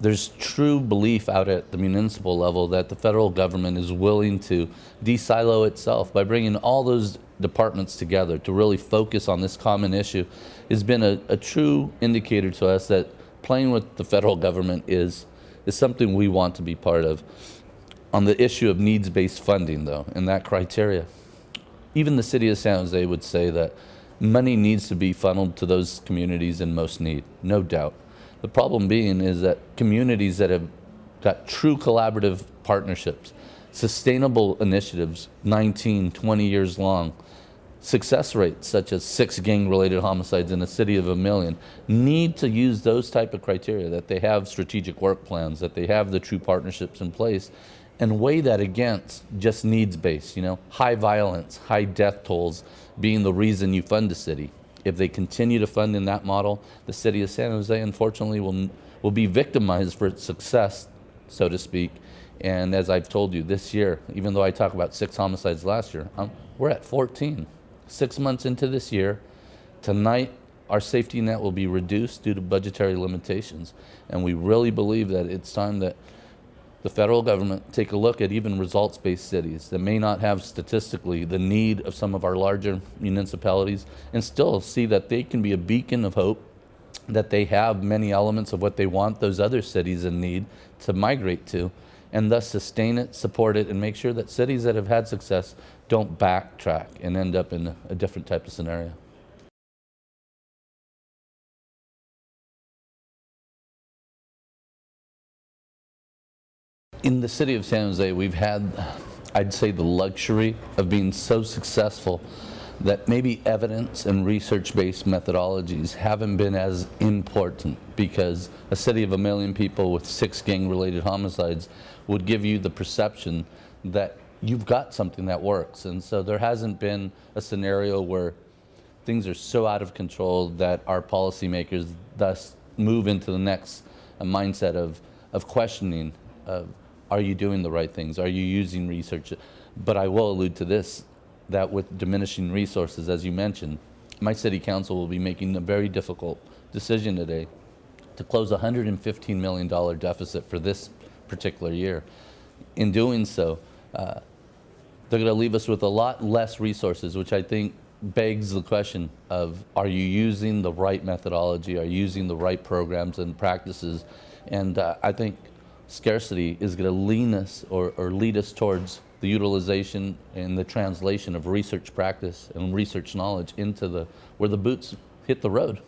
there's true belief out at the municipal level that the federal government is willing to de-silo itself by bringing all those departments together to really focus on this common issue has been a, a true indicator to us that playing with the federal government is, is something we want to be part of. On the issue of needs-based funding, though, and that criteria, even the city of San Jose would say that money needs to be funneled to those communities in most need, no doubt. The problem being is that communities that have got true collaborative partnerships, sustainable initiatives, 19, 20 years long, success rates such as six gang-related homicides in a city of a million need to use those type of criteria, that they have strategic work plans, that they have the true partnerships in place, and weigh that against just needs-based, you know, high violence, high death tolls being the reason you fund a city. If they continue to fund in that model, the city of San Jose, unfortunately, will, will be victimized for its success, so to speak. And as I've told you, this year, even though I talk about six homicides last year, um, we're at 14. Six months into this year, tonight, our safety net will be reduced due to budgetary limitations. And we really believe that it's time that the federal government take a look at even results-based cities that may not have statistically the need of some of our larger municipalities and still see that they can be a beacon of hope that they have many elements of what they want those other cities in need to migrate to and thus sustain it, support it, and make sure that cities that have had success don't backtrack and end up in a different type of scenario. In the city of San Jose, we've had, I'd say, the luxury of being so successful that maybe evidence and research-based methodologies haven't been as important because a city of a million people with six gang-related homicides would give you the perception that you've got something that works. And so there hasn't been a scenario where things are so out of control that our policymakers thus move into the next uh, mindset of, of questioning of are you doing the right things? Are you using research? But I will allude to this, that with diminishing resources, as you mentioned, my city council will be making a very difficult decision today to close a $115 million deficit for this particular year. In doing so, uh, they're going to leave us with a lot less resources, which I think begs the question of are you using the right methodology, are you using the right programs and practices? And uh, I think scarcity is going to lean us or, or lead us towards the utilization and the translation of research practice and research knowledge into the where the boots hit the road.